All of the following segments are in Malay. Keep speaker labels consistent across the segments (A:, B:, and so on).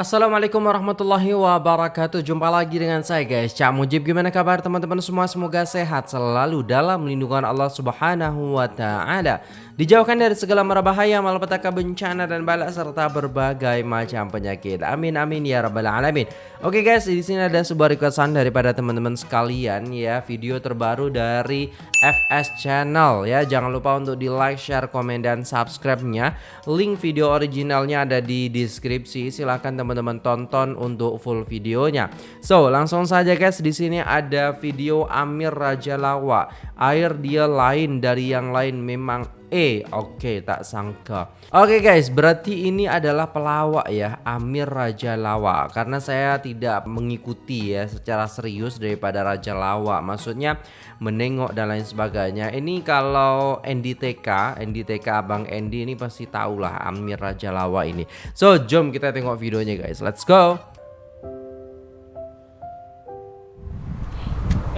A: Assalamualaikum warahmatullahi wabarakatuh. Jumpa lagi dengan saya guys. Cak Mujib Gimana kabar teman-teman semua? Semoga sehat selalu dalam lindungan Allah subhanahu wa ta'ala. Dijauhkan dari segala mara bahaya Malapetaka bencana dan balak Serta berbagai macam penyakit. Amin amin ya rabbal alamin. Oke guys di sini ada sebuah requestan daripada teman-teman sekalian ya. Video terbaru dari FS Channel ya. Jangan lupa untuk di like, share, komen, dan subscribe-nya. Link video originalnya ada di deskripsi. Silahkan teman-teman tonton untuk full videonya. So, langsung saja guys, di sini ada video Amir Raja Lawa. Air dia lain dari yang lain memang E. Oke, okay, tak sangka. Oke okay, guys, berarti ini adalah pelawak ya, Amir Raja Lawa. Karena saya tidak mengikuti ya secara serius daripada Raja Lawa. Maksudnya menengok dan lain sebagainya. Ini kalau NDTK, NDTK Abang Endi ini pasti tahulah Amir Raja Lawa ini. So, jom kita tengok videonya guys. Let's go.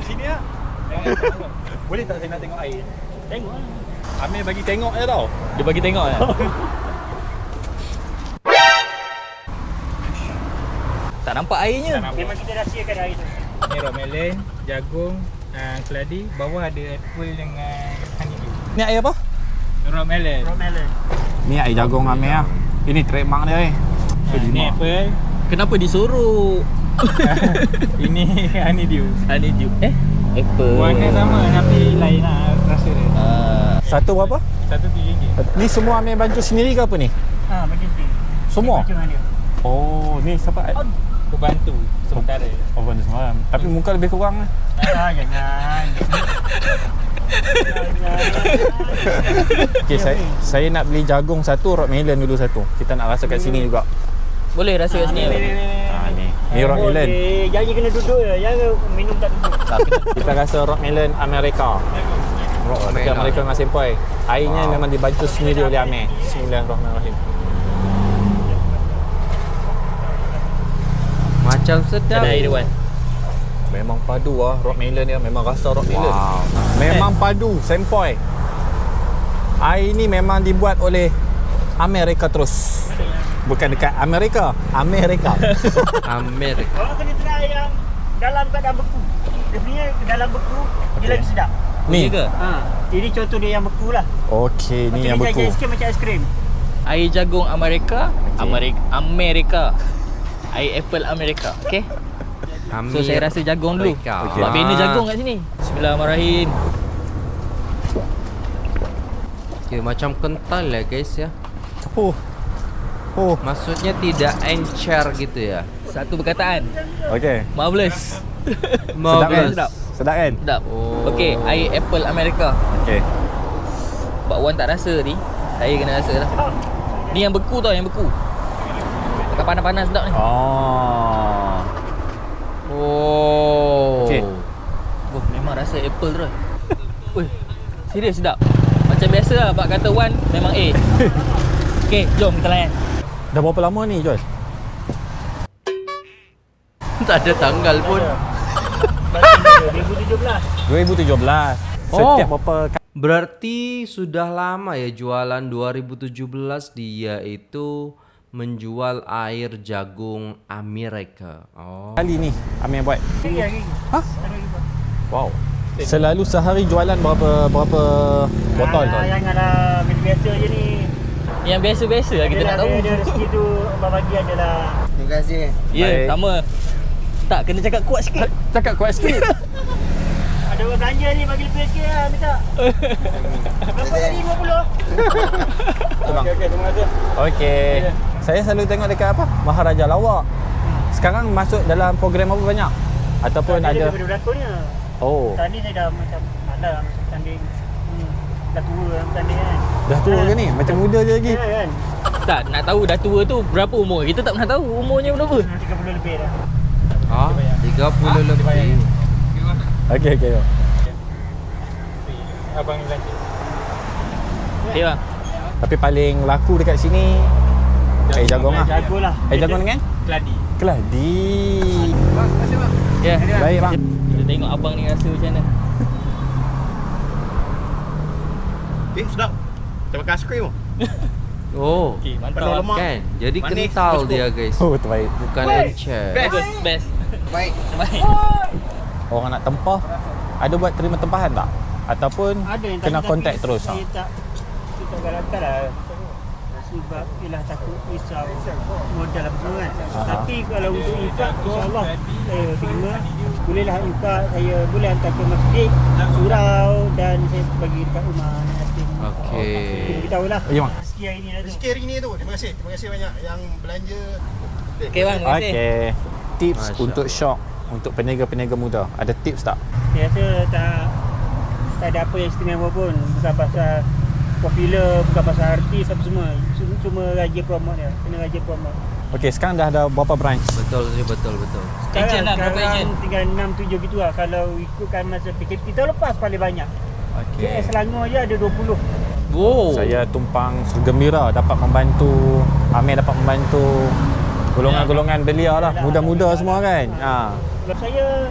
B: Sini ya. Boleh tak saya nak tengok air? Tengok lah. Amir bagi tengok je tau.
C: Dia bagi tengok je. tak nampak airnya.
B: Tak nampak.
D: Memang kita rahsiakan air tu.
B: Ni rock melon, jagung, uh, keladi. Bawah ada apple dengan honeydew.
C: Ni air apa?
B: Rock melon.
D: Raw melon.
E: Ni air jagung Amir lah. Ini trademark dia eh.
B: Uh, ni apple.
C: Kenapa disuruh?
B: Ini honeydew.
C: Honeydew. Eh? Apple.
B: Warna sama tapi lain lah rasa dia.
E: Satu berapa?
B: Satu RM3.
E: Ni semua Amir bantu sendiri ke apa ni?
D: Ha, macam tu.
E: Semua?
D: Macam mana?
E: Oh, ni siapa?
B: Aku bantu sementara.
E: Oh, bantu semalam. Tapi muka lebih kurang lah.
D: Ah, jangan.
E: Okay, saya, saya nak beli jagung satu, rock melon dulu satu. Kita nak rasa kat sini juga.
C: boleh rasa kat sini.
E: Ha, ni. Ni rock melon.
D: Jangan kena duduk je. Jangan minum tak duduk.
E: Tak, kita rasa rock melon Amerika. Rock melon Amerika dengan sempoi. Airnya memang dibantu sendiri oleh Amir. Bismillahirrahmanirrahim.
A: Macam sedap.
C: Ada air dia Wan.
E: Memang padu lah rock melon dia. Memang rasa rock melon.
A: Wow.
E: Memang padu, sempoi. Air ni memang dibuat oleh Amerika terus. Bukan dekat Amerika, Amerika.
A: Amerika.
D: Orang kena try yang dalam keadaan beku. Dia punya dalam beku, dia
E: Okey.
D: lagi sedap.
C: Ni ke?
D: Ha. Ini contoh dia yang beku lah.
E: Okey, ni yang
D: Macam
E: beku.
D: Macam sikit macam aiskrim.
C: Air jagung Amerika, Amerika, Amerika. Air apple Amerika. Okey. So saya rasa jagung dulu.
A: Amerika.
C: Sebab
A: Ah.
C: bina jagung kat sini. Bismillahirrahmanirrahim.
A: Okay, macam kental ya guys ya.
E: Oh. Oh.
A: Maksudnya tidak encer gitu ya.
C: Satu perkataan.
E: Okey.
C: Marvelous.
E: Sedap kan?
A: Marvelous.
C: Sedap.
E: Sedap kan?
C: Sedap.
A: Oh.
C: Okey, air apple Amerika.
E: Okey.
C: Sebab Wan tak rasa ni. Saya kena rasa lah. Ni yang beku tau, yang beku. Dekat panas-panas sedap ni.
E: Oh.
A: Oh.
E: Okey.
C: Oh, memang rasa apple terus. Ui, serius sedap. Macam biasa lah, Pak kata Wan memang A. Okey, jom kita layan.
E: Dah berapa lama ni Joel?
A: tak ada tanggal pun.
D: Baru 2017.
E: 2017.
A: Oh.
E: Setiap berapa
A: Berarti sudah lama ya jualan 2017 dia itu menjual air jagung Amerika. Oh.
E: kali ni Amir buat?
D: Hari hari.
E: Hah? Wow. Selalu sehari jualan berapa berapa botol tu?
D: Ah, yang ada biasa je ni.
C: Yang biasa-biasa lah kita nak tahu.
D: Dia, rezeki tu bagi adalah.
A: Terima kasih.
C: Ya,
E: Baik.
C: sama. Tak, kena cakap kuat sikit.
E: Cakap kuat sikit.
D: Ada orang belanja ni bagi lebih sikit lah minta. Berapa tadi 20?
E: Bang.
B: Okey, okey, terima kasih.
E: Okey. Saya selalu tengok dekat apa? Maharaja Lawak. Sekarang masuk dalam program apa banyak? Ataupun
D: Dia
E: ada
D: daripada beraturnya.
E: Oh,
D: Tadi saya dah macam ada lah masuk tanding. Hmm. Dah tua dalam tanding kan.
E: dah tua ke ni? Macam muda je lagi.
D: Ya kan?
C: tak, nak tahu dah tua tu berapa umur. Kita tak pernah tahu umurnya berapa.
D: 30 lebih dah.
A: Ah, 30 lebih.
E: Okey okey.
B: Abang ni belanja.
C: Okey bang.
E: Tapi paling laku dekat sini air jagung lah.
D: Jago lah.
E: Air jagung dengan
B: Keladi.
E: keladi.
C: Ya.
E: Baik bang.
C: Kita tengok abang ni rasa macam mana.
B: Eh, sedap. Macam makan aiskrim tu.
A: Oh,
C: Okey, mantap.
A: Kan? Jadi
C: Manis,
A: kental dia guys.
E: Oh, terbaik.
A: Bukan encer.
C: Best, best.
F: Baik.
C: Baik.
E: Orang nak tempah, ada buat terima tempahan tak? Ataupun
D: Ada yang
E: kena kontak terus?
D: Saya tak saya tak galakkan lah. Sebab ialah takut risau modal apa semua kan.
E: Aha.
D: Tapi kalau untuk infak insyaAllah saya terima. Bolehlah infak saya boleh hantar ke masjid, surau dan saya bagi dekat rumah.
A: Okey.
D: Kita beritahu lah.
E: Ya, Mak.
D: Rezeki hari ni dah tu.
F: Rezeki hari ni tu. Terima kasih. Terima kasih banyak yang belanja.
C: Okey bang, terima kasih.
E: Okey. Tips
A: Masya
E: untuk shock untuk peniaga-peniaga muda. Ada tips tak?
D: Saya rasa tak tak ada apa yang istimewa pun. Bukan pasal popular, bukan pasal artis apa semua. Cuma, cuma rajin promote dia. Kena rajin promote.
E: Okey, sekarang dah ada berapa branch?
A: Betul betul betul.
D: Sekarang,
C: Agent lah, berapa
D: sekarang
C: agent?
D: tinggal 6 7 gitu lah kalau ikutkan masa PKP tahun lepas paling banyak.
E: Okey.
D: KS Selangor je ada 20.
A: Wow.
E: Saya tumpang gembira dapat membantu Amir dapat membantu golongan-golongan belia lah, muda-muda semua kan. Ha.
D: Sebab saya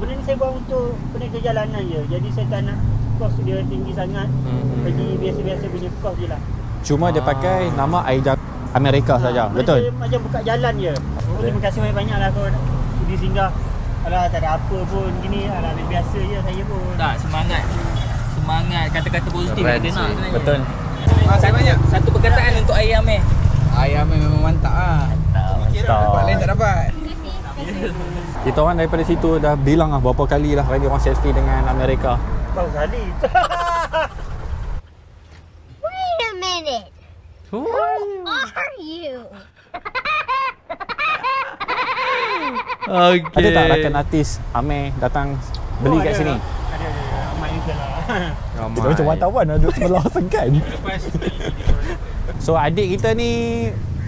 D: benda ni saya buat untuk peniaga jalanan je. Jadi saya tak nak kos dia tinggi sangat.
A: Hmm.
D: Jadi biasa-biasa punya kos je lah.
E: Cuma dia pakai nama Aida Amerika saja.
D: Ha,
E: Betul.
D: Saya macam buka jalan je. Oh, terima kasih banyak-banyak lah kau sudi singgah. Alah tak ada apa pun gini. Alah biasa je saya pun.
C: Tak, semangat. Semangat kata-kata positif
A: Keren
C: kita nak sebenarnya.
E: Betul.
F: Ah, saya banyak.
C: Satu perkataan untuk ayah Amir.
F: Ayam memang mantap ah. Kira dapat lain tak dapat.
E: Kita orang daripada situ dah bilang lah berapa kali lah lagi orang selfie dengan Amerika.
D: Bau kali.
G: Wait a minute. Who are you?
A: Okey.
E: Ada tak rakan artis Amir datang beli
D: Oh,
E: kat
D: ada
E: sini?
D: lah. Ada ada. Ramai juga lah.
A: Ramai.
E: Kita macam wartawan ada sebelah segan. so adik kita ni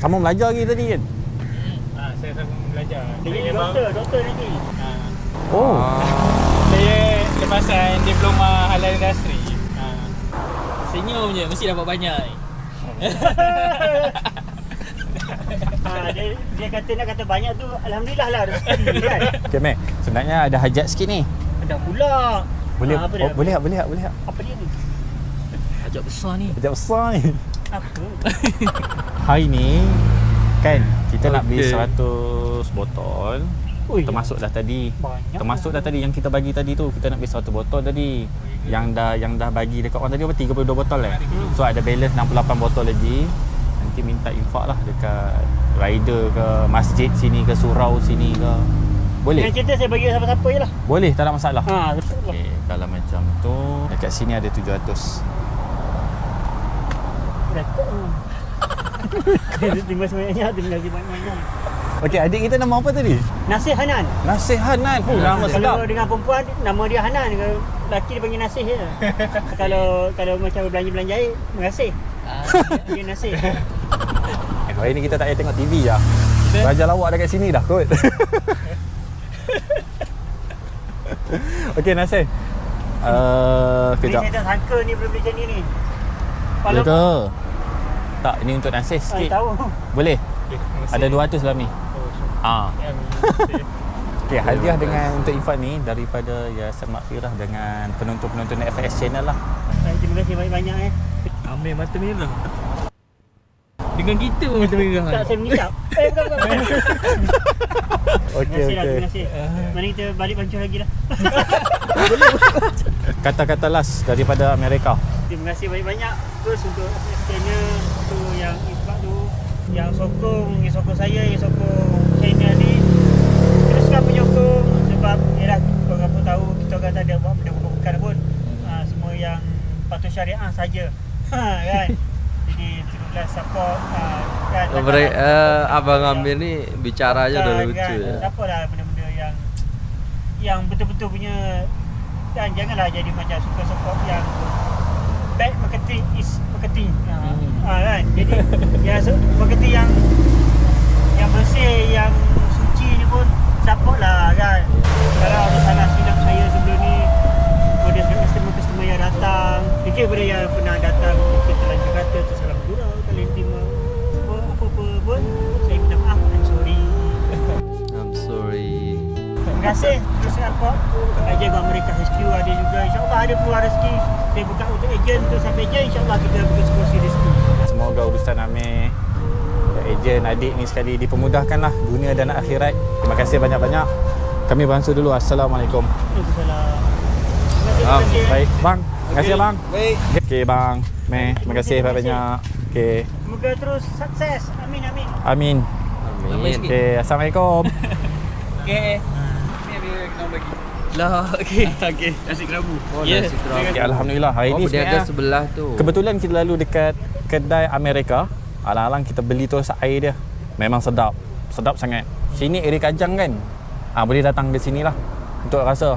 E: sama belajar lagi tadi kan?
B: Ah, saya sama belajar. Saya
D: jadi
B: memang-
D: doktor, doktor nanti.
B: Ah,
E: Oh.
B: saya lepasan diploma halal industri. Ah,
C: Senyum je, mesti dapat banyak.
D: Ha, dia, dia kata nak kata banyak tu Alhamdulillah lah rezeki kan
E: Okay Mac, sebenarnya ada hajat sikit ni.
D: Ada pula
E: Boleh
D: ha,
E: oh, boleh? Boleh? Boleh tak?
D: Apa dia ni?
C: Ajak besar ni.
E: Hajat besar ni.
D: Apa?
E: Hari ni kan kita nak beli
A: Okey.
E: 100 botol.
D: Ui,
E: Termasuk dah tadi.
D: Banyak
E: Termasuk
D: lah.
E: dah tadi yang kita bagi tadi tu. Kita nak beli 100 botol tadi. Yang dah yang dah bagi dekat orang tadi apa 32 botol eh. So ada balance 68 botol lagi. Nanti minta infak lah dekat rider ke masjid sini ke surau sini ke. Boleh?
D: Yang cerita saya bagi siapa-siapa je lah
E: Boleh, tak ada masalah.
D: Ha, betul lah
E: Okey, kalau macam tu dekat sini ada 700.
D: Rekod tu Terima kasih banyak Terima kasih banyak
E: Okey, adik kita nama apa tadi?
D: Nasih Hanan
E: Nasih Hanan. Oh, nama sedap.
D: Kalau dengan perempuan Nama dia Hanan Kalau lelaki dia panggil Nasih je Kalau kalau macam belanja-belanja air Mengasih
C: Ah,
D: Dia Nasih
E: Eh, Hari ni kita tak payah tengok TV lah. Raja lawak dekat sini dah kot. Okey Nasir. Uh,
D: Ni
E: kejap.
D: saya tak sangka ni boleh macam ni ni
E: Ya
D: Kalau
E: ke? Tak, ini untuk Nasir
D: Ah,
E: sikit.
D: tahu
E: Boleh?
B: okay.
E: Ada 200 dalam ni.
B: Oh,
E: Ah. Okey, hadiah dengan untuk Ifan ni daripada Yayasan Makfirah dengan penonton-penonton FS channel lah.
D: Ah, Terima kasih banyak-banyak eh
C: Amir mata merah. Dengan kita pun mata merah.
D: Tak saya mengisap Eh bukan bukan, bukan.
E: Okey,
D: Terima kasih lah
E: okey.
D: terima kasih Mari kita balik pancur lagi lah
E: Kata-kata last daripada Amerika.
D: Terima kasih banyak-banyak Terus untuk channel tu yang infak tu Yang sokong, yang sokong saya, yang sokong channel ni. Teruskan penyokong Sebab yalah korang pun tahu kita orang tak ada buat benda bukan pun. Ha, Semua yang patuh syariah saja. Ha, kan? Jadi teruslah support ha, kan,
A: Mereka,
D: takkanlah-
A: eh, Abang Amir ni bicara aja
D: Kan,
A: lucu.
D: kan.
A: ya.
D: Tak apalah benda-benda yang yang betul-betul punya dan janganlah jadi macam suka-suka yang bad marketing is marketing. Ha,
C: Hmm.
D: ha kan. Jadi yang su- marketing yang yang bersih, yang suci ni pun support lah kan. Kalau ada salah silap saya sebelum ni pada customer-customer yang datang Fikir pada yang pernah datang Kita terlanjur kata tersalah gurau Kalian terima apa, apa-apa pun Saya minta maaf I'm sorry
A: I'm sorry.
D: Terima kasih support Ejen Gua Amerika HQ ada juga. InsyaAllah ada peluang rezeki. Saya buka untuk ejen Untuk sampai ejen InsyaAllah kita berkongsi rezeki.
E: Semoga urusan Amir Ejen adik ni sekali dipermudahkan lah. Dunia dan akhirat. Terima kasih banyak-banyak. Kami bangsa dulu. Assalamualaikum.
D: Waalaikumsalam. Terima
E: Ah,
D: kasih.
E: Baik. Bang Terima kasih bang.
F: Baik.
E: Okey bang. Meh Terima kasih. banyak-banyak. Okey.
D: Semoga terus sukses. Amin amin.
E: Amin.
A: Amin.
E: Okey Assalamualaikum.
C: Okey. Lah, okey.
D: Okey, nasi kerabu.
A: Oh,
C: Ya.
A: nasi kerabu.
E: okay, Alhamdulillah Hari
A: Oh,
E: ni
A: berniaga
E: sebenarnya
A: sebelah tu.
E: Kebetulan kita lalu dekat kedai Amerika. Alang-alang kita beli terus air dia. Memang sedap. Sedap sangat. Sini area Kajang kan? Ah boleh datang ke sini lah untuk rasa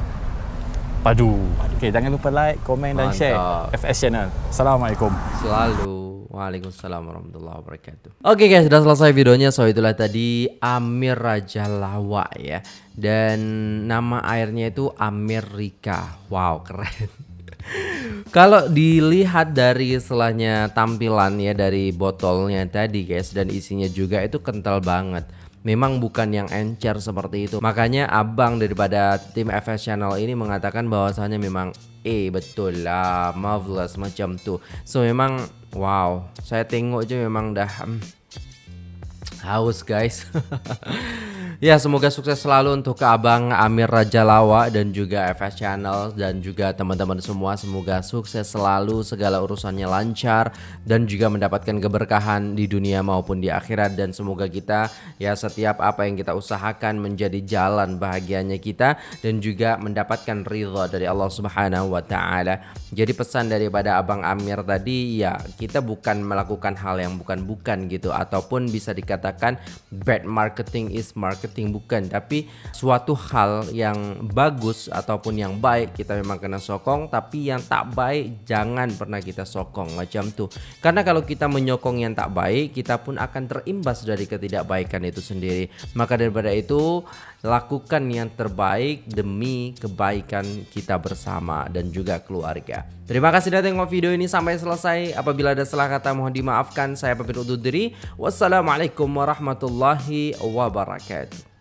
E: padu. Okey, jangan lupa like, komen dan share. FS channel. Assalamualaikum.
A: Selalu. Waalaikumsalam warahmatullahi wabarakatuh. Oke guys, sudah selesai videonya. So itulah tadi Amir Raja Lawa ya. Dan nama airnya itu Amerika. Wow, keren. Kalau dilihat dari istilahnya tampilan ya dari botolnya tadi guys dan isinya juga itu kental banget. Memang bukan yang encer seperti itu. Makanya abang daripada tim FS Channel ini mengatakan bahwasanya memang eh betul lah marvelous macam tuh. So memang wow, saya tengok aja memang dah hmm, haus guys. ya semoga sukses selalu untuk ke abang Amir Raja Lawa dan juga FS Channel dan juga teman-teman semua semoga sukses selalu segala urusannya lancar dan juga mendapatkan keberkahan di dunia maupun di akhirat dan semoga kita ya setiap apa yang kita usahakan menjadi jalan bahagianya kita dan juga mendapatkan ridha dari Allah Subhanahu wa taala. Jadi pesan daripada Abang Amir tadi ya kita bukan melakukan hal yang bukan-bukan gitu ataupun bisa dikatakan bad marketing is marketing bukan tapi suatu hal yang bagus ataupun yang baik kita memang kena sokong tapi yang tak baik jangan pernah kita sokong macam tuh. Karena kalau kita menyokong yang tak baik kita pun akan terimbas dari ketidakbaikan itu sendiri. Maka daripada itu lakukan yang terbaik demi kebaikan kita bersama dan juga keluarga. Terima kasih sudah tengok video ini sampai selesai. Apabila ada salah kata mohon dimaafkan. Saya pamit undur diri. Wassalamualaikum warahmatullahi wabarakatuh.